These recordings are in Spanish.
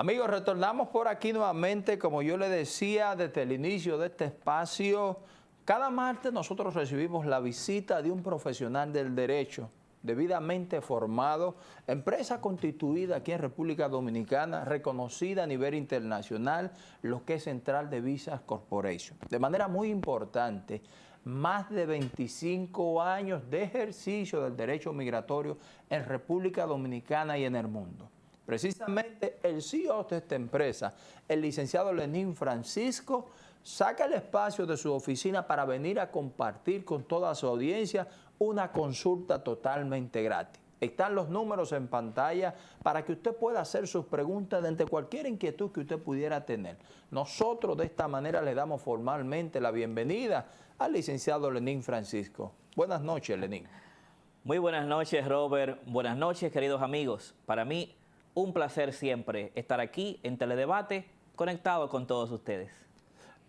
Amigos, retornamos por aquí nuevamente, como yo le decía desde el inicio de este espacio, cada martes nosotros recibimos la visita de un profesional del derecho, debidamente formado, empresa constituida aquí en República Dominicana, reconocida a nivel internacional, lo que es Central de Visas Corporation. De manera muy importante, más de 25 años de ejercicio del derecho migratorio en República Dominicana y en el mundo. Precisamente el CEO de esta empresa, el licenciado Lenín Francisco, saca el espacio de su oficina para venir a compartir con toda su audiencia una consulta totalmente gratis. Están los números en pantalla para que usted pueda hacer sus preguntas de cualquier inquietud que usted pudiera tener. Nosotros de esta manera le damos formalmente la bienvenida al licenciado Lenín Francisco. Buenas noches, Lenín. Muy buenas noches, Robert. Buenas noches, queridos amigos. Para mí, un placer siempre estar aquí en Teledebate, conectado con todos ustedes.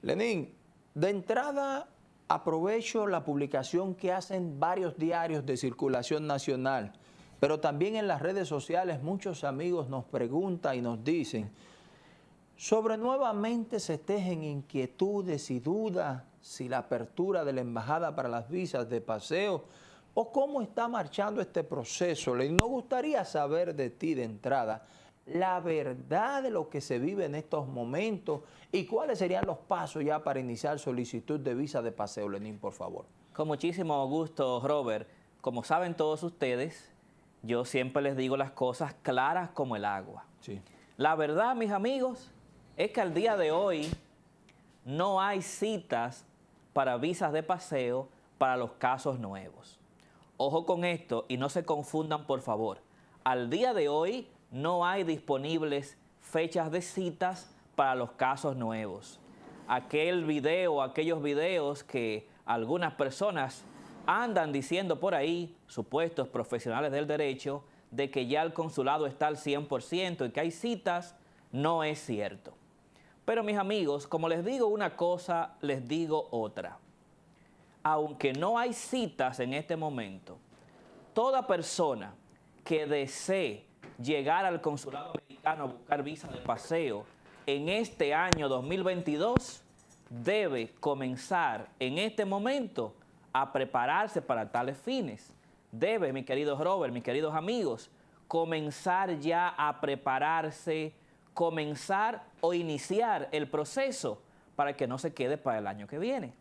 Lenín, de entrada aprovecho la publicación que hacen varios diarios de circulación nacional, pero también en las redes sociales muchos amigos nos preguntan y nos dicen sobre nuevamente se tejen inquietudes y dudas si la apertura de la embajada para las visas de paseo o cómo está marchando este proceso. Le nos gustaría saber de ti de entrada la verdad de lo que se vive en estos momentos y cuáles serían los pasos ya para iniciar solicitud de visa de paseo, Lenín, por favor. Con muchísimo gusto, Robert. Como saben todos ustedes, yo siempre les digo las cosas claras como el agua. Sí. La verdad, mis amigos, es que al día de hoy no hay citas para visas de paseo para los casos nuevos. Ojo con esto y no se confundan, por favor. Al día de hoy no hay disponibles fechas de citas para los casos nuevos. Aquel video, aquellos videos que algunas personas andan diciendo por ahí, supuestos profesionales del derecho, de que ya el consulado está al 100% y que hay citas, no es cierto. Pero mis amigos, como les digo una cosa, les digo otra. Aunque no hay citas en este momento, toda persona que desee llegar al consulado americano a buscar visa de paseo en este año 2022 debe comenzar en este momento a prepararse para tales fines. Debe, mi querido Robert, mis queridos amigos, comenzar ya a prepararse, comenzar o iniciar el proceso para que no se quede para el año que viene.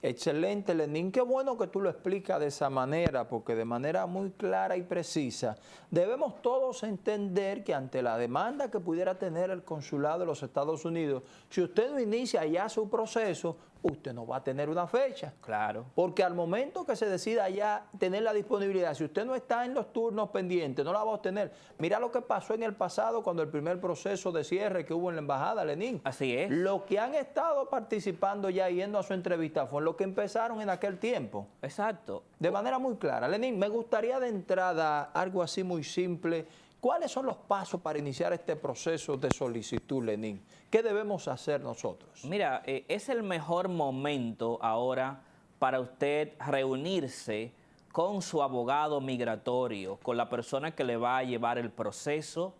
Excelente, Lenín. Qué bueno que tú lo explicas de esa manera, porque de manera muy clara y precisa debemos todos entender que ante la demanda que pudiera tener el consulado de los Estados Unidos, si usted no inicia ya su proceso, usted no va a tener una fecha. Claro. Porque al momento que se decida ya tener la disponibilidad, si usted no está en los turnos pendientes, no la va a obtener. Mira lo que pasó en el pasado cuando el primer proceso de cierre que hubo en la embajada, Lenín. Así es. Lo que han estado participando ya yendo a su entrevista fue lo que empezaron en aquel tiempo. Exacto. De manera muy clara. Lenín, me gustaría de entrada algo así muy simple ¿Cuáles son los pasos para iniciar este proceso de solicitud, Lenín? ¿Qué debemos hacer nosotros? Mira, eh, es el mejor momento ahora para usted reunirse con su abogado migratorio, con la persona que le va a llevar el proceso.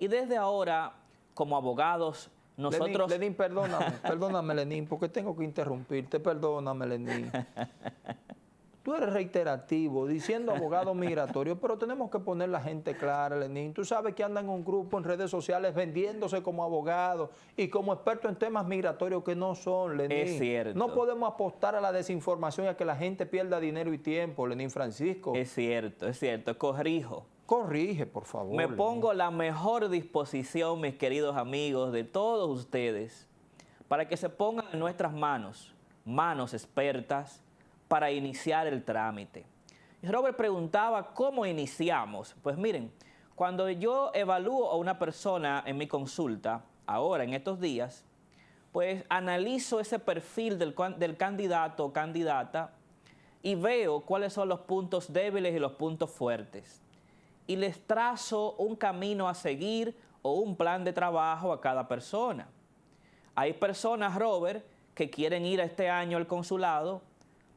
Y desde ahora, como abogados, nosotros... Lenín, Lenín perdóname, perdóname, Lenín, porque tengo que interrumpirte. Perdóname, Lenín. Tú eres reiterativo, diciendo abogado migratorio, pero tenemos que poner la gente clara, Lenín. Tú sabes que andan en un grupo en redes sociales vendiéndose como abogado y como experto en temas migratorios que no son, Lenín. Es cierto. No podemos apostar a la desinformación y a que la gente pierda dinero y tiempo, Lenín Francisco. Es cierto, es cierto. Corrijo. Corrige, por favor. Me pongo la mejor disposición, mis queridos amigos, de todos ustedes, para que se pongan en nuestras manos, manos expertas, para iniciar el trámite. Robert preguntaba, ¿cómo iniciamos? Pues miren, cuando yo evalúo a una persona en mi consulta, ahora, en estos días, pues analizo ese perfil del, del candidato o candidata y veo cuáles son los puntos débiles y los puntos fuertes. Y les trazo un camino a seguir o un plan de trabajo a cada persona. Hay personas, Robert, que quieren ir este año al consulado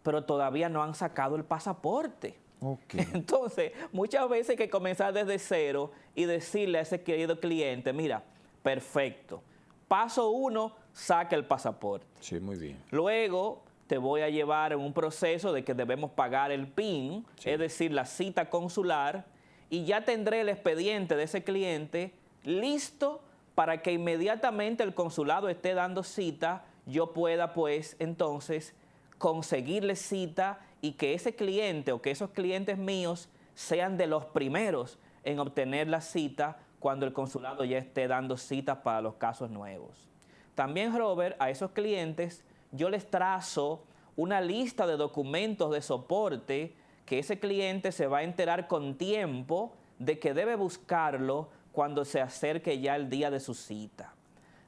pero todavía no han sacado el pasaporte. Entonces, muchas veces hay que comenzar desde cero y decirle a ese querido cliente, mira, Perfecto. Paso uno, saca el pasaporte. Sí, muy bien. Luego te voy a llevar en un proceso de que debemos pagar el PIN, es decir, la cita consular, y ya tendré el expediente de ese cliente listo para que inmediatamente el consulado esté dando cita, yo pueda pues entonces conseguirle cita y que ese cliente o que esos clientes míos sean de los primeros en obtener la cita cuando el consulado ya esté dando citas para los casos nuevos. También, Robert, a esos clientes yo les trazo una lista de documentos de soporte que ese cliente se va a enterar con tiempo de que debe buscarlo cuando se acerque ya el día de su cita.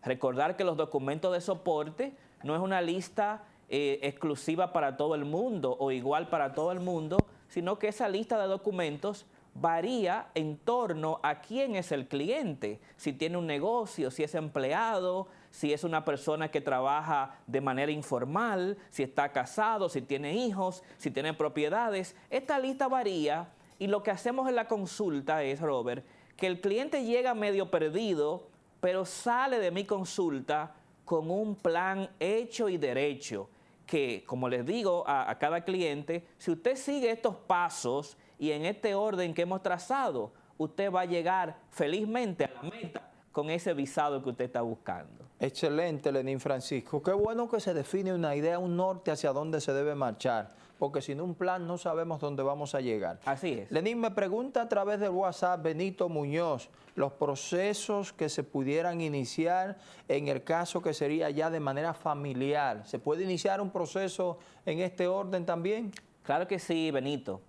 Recordar que los documentos de soporte no es una lista eh, exclusiva para todo el mundo o igual para todo el mundo, sino que esa lista de documentos varía en torno a quién es el cliente, si tiene un negocio, si es empleado, si es una persona que trabaja de manera informal, si está casado, si tiene hijos, si tiene propiedades. Esta lista varía y lo que hacemos en la consulta es, Robert, que el cliente llega medio perdido, pero sale de mi consulta con un plan hecho y derecho, que como les digo a, cada cliente, si usted sigue estos pasos y en este orden que hemos trazado, usted va a llegar felizmente a la meta con ese visado que usted está buscando. Excelente, Lenín Francisco. Qué bueno que se define una idea, un norte hacia dónde se debe marchar, porque sin un plan no sabemos dónde vamos a llegar. Así es. Lenín me pregunta a través del WhatsApp Benito Muñoz los procesos que se pudieran iniciar en el caso que sería ya de manera familiar. ¿Se puede iniciar un proceso en este orden también? Claro que sí, Benito.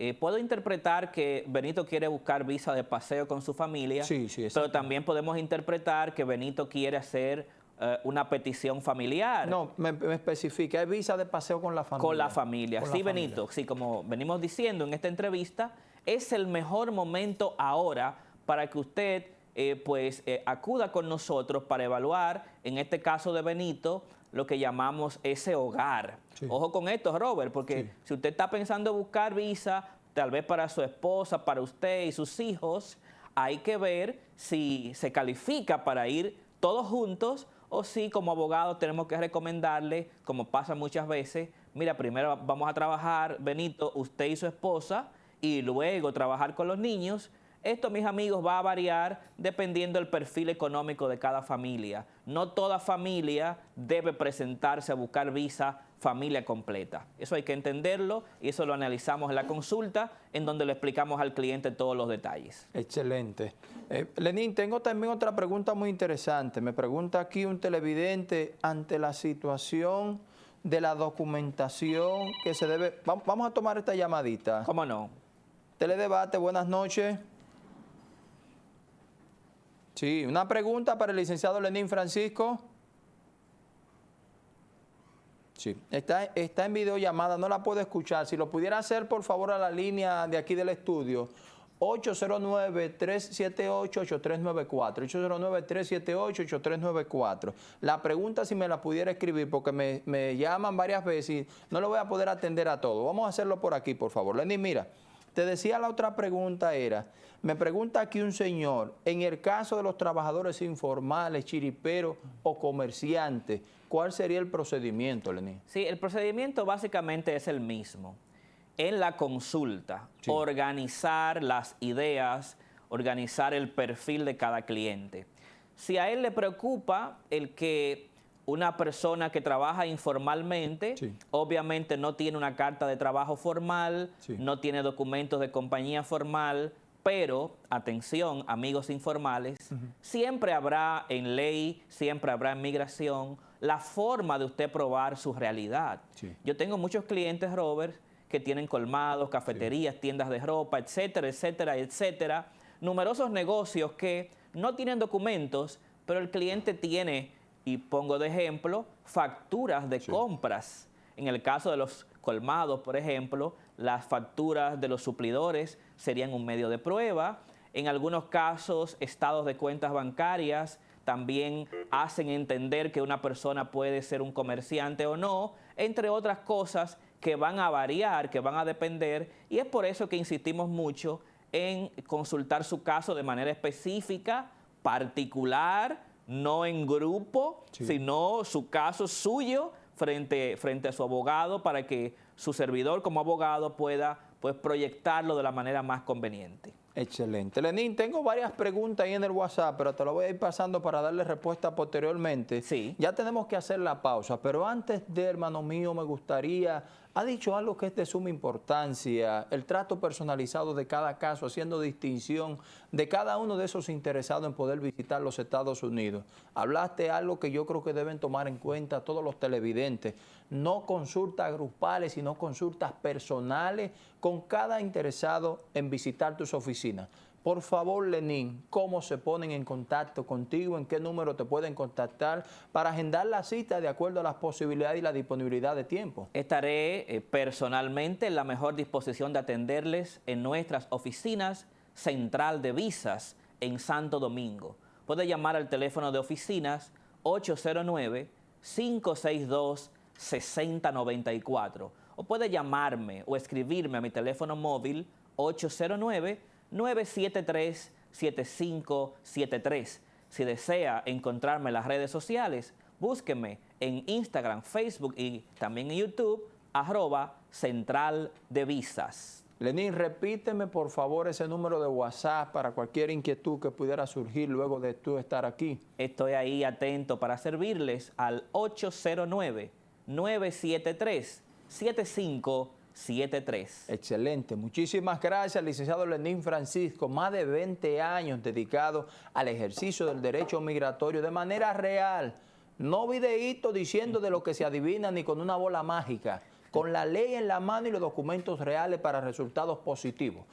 Eh, puedo interpretar que Benito quiere buscar visa de paseo con su familia, sí, sí, pero también podemos interpretar que Benito quiere hacer eh, una petición familiar. No, me, especifica, hay visa de paseo con la familia. Con la familia, sí, Benito, sí, como venimos diciendo en esta entrevista, es el mejor momento ahora para que usted eh, pues acuda con nosotros para evaluar, en este caso de Benito, lo que llamamos ese hogar. Ojo con esto, Robert, porque si usted está pensando buscar visa, tal vez para su esposa, para usted y sus hijos, hay que ver si se califica para ir todos juntos o si como abogado tenemos que recomendarle, como pasa muchas veces, mira, primero vamos a trabajar, Benito, usted y su esposa, y luego trabajar con los niños, esto, mis amigos, va a variar dependiendo del perfil económico de cada familia. No toda familia debe presentarse a buscar visa familia completa. Eso hay que entenderlo y eso lo analizamos en la consulta en donde le explicamos al cliente todos los detalles. Excelente. Eh, Lenín, tengo también otra pregunta muy interesante. Me pregunta aquí un televidente ante la situación de la documentación que se debe... Vamos a tomar esta llamadita. ¿Cómo no? Teledebate, buenas noches. Sí, una pregunta para el licenciado Lenín Francisco. Sí, está, está en videollamada, no la puedo escuchar. Si lo pudiera hacer, por favor, a la línea de aquí del estudio, 809-378-8394. 809-378-8394. La pregunta si me la pudiera escribir, porque me, me, llaman varias veces y no lo voy a poder atender a todo. Vamos a hacerlo por aquí, por favor. Lenín, mira. Te decía la otra pregunta era, me pregunta aquí un señor, en el caso de los trabajadores informales, chiriperos o comerciantes, ¿cuál sería el procedimiento, Lenín? Sí, el procedimiento básicamente es el mismo. En la consulta, organizar las ideas, organizar el perfil de cada cliente. Si a él le preocupa el que una persona que trabaja informalmente, obviamente no tiene una carta de trabajo formal, no tiene documentos de compañía formal, pero, atención, amigos informales, siempre habrá en ley, siempre habrá en migración, la forma de usted probar su realidad. Yo tengo muchos clientes, Robert, que tienen colmados, cafeterías, tiendas de ropa, etcétera, etcétera, etcétera. Numerosos negocios que no tienen documentos, pero el cliente tiene y pongo de ejemplo facturas de compras. En el caso de los colmados, por ejemplo, las facturas de los suplidores serían un medio de prueba. En algunos casos, estados de cuentas bancarias también hacen entender que una persona puede ser un comerciante o no, entre otras cosas que van a variar, que van a depender, y es por eso que insistimos mucho en consultar su caso de manera específica particular, no en grupo, sino su caso suyo frente, frente a su abogado para que su servidor como abogado pueda pues, proyectarlo de la manera más conveniente. Excelente. Lenín, tengo varias preguntas ahí en el WhatsApp, pero te lo voy a ir pasando para darle respuesta posteriormente. Sí. Ya tenemos que hacer la pausa, pero antes de, hermano mío, me gustaría ha dicho algo que es de suma importancia, el trato personalizado de cada caso, haciendo distinción de cada uno de esos interesados en poder visitar los Estados Unidos. Hablaste algo que yo creo que deben tomar en cuenta todos los televidentes, no consultas grupales, sino consultas personales con cada interesado en visitar tus oficinas. Por favor, Lenín, ¿cómo se ponen en contacto contigo? ¿En qué número te pueden contactar para agendar la cita de acuerdo a las posibilidades y la disponibilidad de tiempo? Estaré eh, personalmente en la mejor disposición de atenderles en nuestras oficinas central de visas en Santo Domingo. Puede llamar al teléfono de oficinas 809-562-6094 o puede llamarme o escribirme a mi teléfono móvil 809 973-7573. Si desea encontrarme en las redes sociales, búsqueme en Instagram, Facebook y también en YouTube, arroba Central de Visas. Lenín, repíteme por favor ese número de WhatsApp para cualquier inquietud que pudiera surgir luego de tú estar aquí. Estoy ahí atento para servirles al 809 973 75 73. Excelente. Muchísimas gracias, licenciado Lenín Francisco. Más de 20 años dedicado al ejercicio del derecho migratorio de manera real. No videíto diciendo de lo que se adivina ni con una bola mágica. Con la ley en la mano y los documentos reales para resultados positivos.